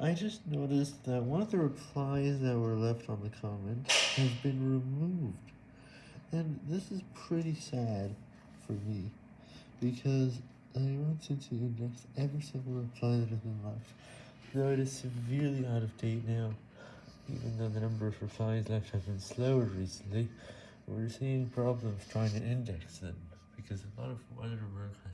I just noticed that one of the replies that were left on the comment has been removed. And this is pretty sad for me, because I wanted to index every single reply that has been left, though it is severely out of date now. Even though the number of replies left have been slower recently, we're seeing problems trying to index them, because a lot of other work has.